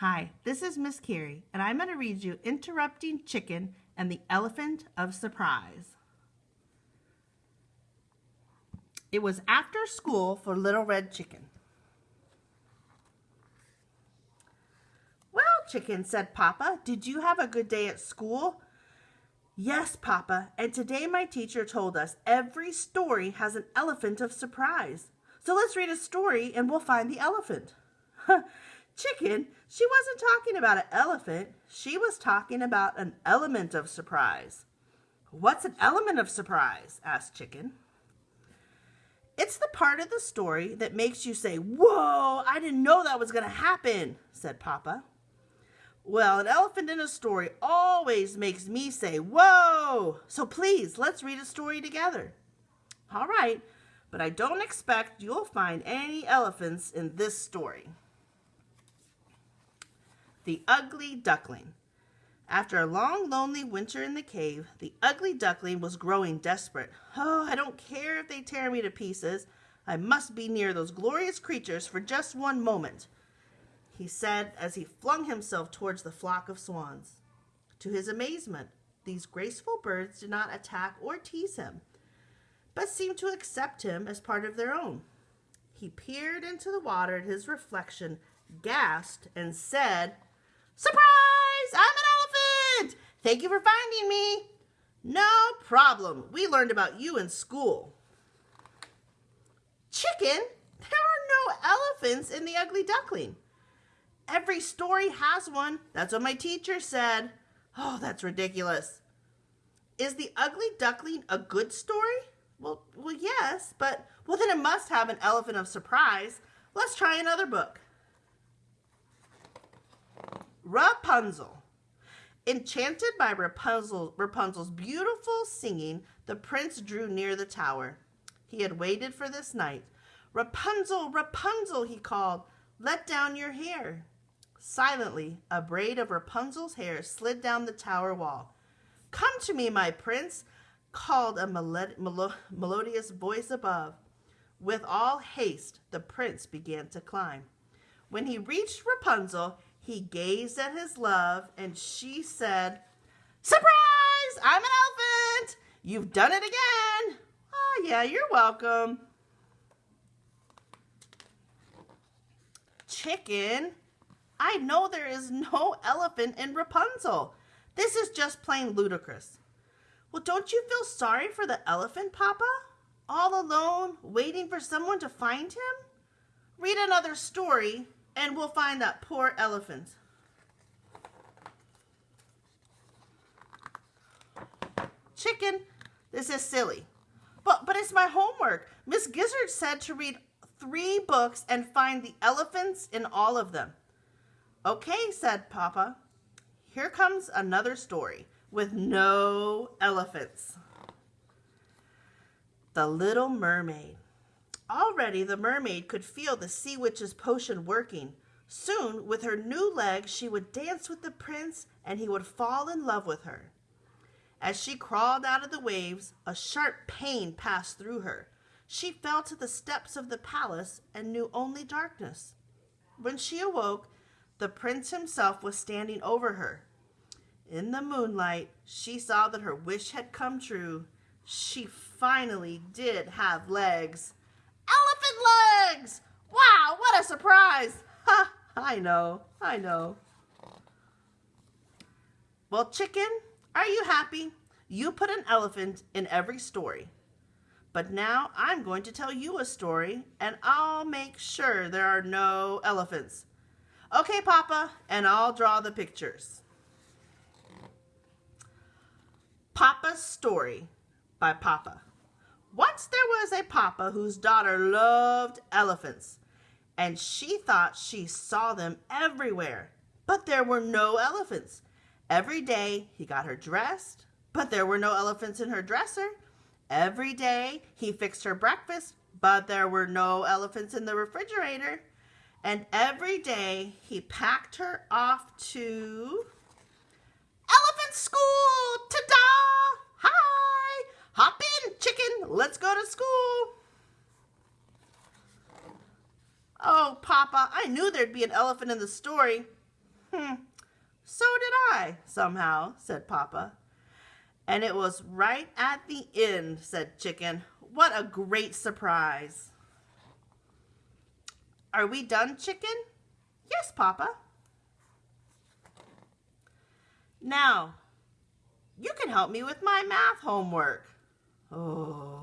Hi, this is Miss Carrie, and I'm going to read you Interrupting Chicken and the Elephant of Surprise. It was after school for Little Red Chicken. Well, Chicken, said Papa, did you have a good day at school? Yes, Papa, and today my teacher told us every story has an elephant of surprise. So let's read a story and we'll find the elephant. Chicken, she wasn't talking about an elephant. She was talking about an element of surprise. What's an element of surprise? asked Chicken. It's the part of the story that makes you say, Whoa, I didn't know that was going to happen, said Papa. Well, an elephant in a story always makes me say, Whoa! So please, let's read a story together. All right, but I don't expect you'll find any elephants in this story. The Ugly Duckling. After a long, lonely winter in the cave, the ugly duckling was growing desperate. Oh, I don't care if they tear me to pieces. I must be near those glorious creatures for just one moment, he said as he flung himself towards the flock of swans. To his amazement, these graceful birds did not attack or tease him, but seemed to accept him as part of their own. He peered into the water at his reflection, gasped, and said, Surprise! I'm an elephant! Thank you for finding me. No problem. We learned about you in school. Chicken? There are no elephants in the ugly duckling. Every story has one. That's what my teacher said. Oh, that's ridiculous. Is the ugly duckling a good story? Well, well, yes, but well then it must have an elephant of surprise. Let's try another book. Rapunzel. Enchanted by Rapunzel, Rapunzel's beautiful singing, the prince drew near the tower. He had waited for this night. Rapunzel, Rapunzel, he called, let down your hair. Silently, a braid of Rapunzel's hair slid down the tower wall. Come to me, my prince, called a melod melo melodious voice above. With all haste, the prince began to climb. When he reached Rapunzel, he gazed at his love, and she said, Surprise! I'm an elephant! You've done it again! Oh, yeah, you're welcome. Chicken, I know there is no elephant in Rapunzel. This is just plain ludicrous. Well, don't you feel sorry for the elephant, Papa? All alone, waiting for someone to find him? Read another story and we'll find that poor elephant. Chicken, this is silly. But, but it's my homework. Miss Gizzard said to read three books and find the elephants in all of them. Okay, said Papa. Here comes another story with no elephants. The Little Mermaid. Already the mermaid could feel the sea witch's potion working. Soon, with her new legs, she would dance with the prince and he would fall in love with her. As she crawled out of the waves, a sharp pain passed through her. She fell to the steps of the palace and knew only darkness. When she awoke, the prince himself was standing over her. In the moonlight, she saw that her wish had come true. She finally did have legs. Elephant legs! Wow, what a surprise! Ha, I know, I know. Well, chicken, are you happy? You put an elephant in every story. But now I'm going to tell you a story, and I'll make sure there are no elephants. Okay, Papa, and I'll draw the pictures. Papa's Story by Papa. Once there was a papa whose daughter loved elephants, and she thought she saw them everywhere, but there were no elephants. Every day he got her dressed, but there were no elephants in her dresser. Every day he fixed her breakfast, but there were no elephants in the refrigerator. And every day he packed her off to elephant school. Ta-da! Let's go to school. Oh, Papa, I knew there'd be an elephant in the story. Hmm, so did I, somehow, said Papa. And it was right at the end, said Chicken. What a great surprise. Are we done, Chicken? Yes, Papa. Now, you can help me with my math homework. Oh.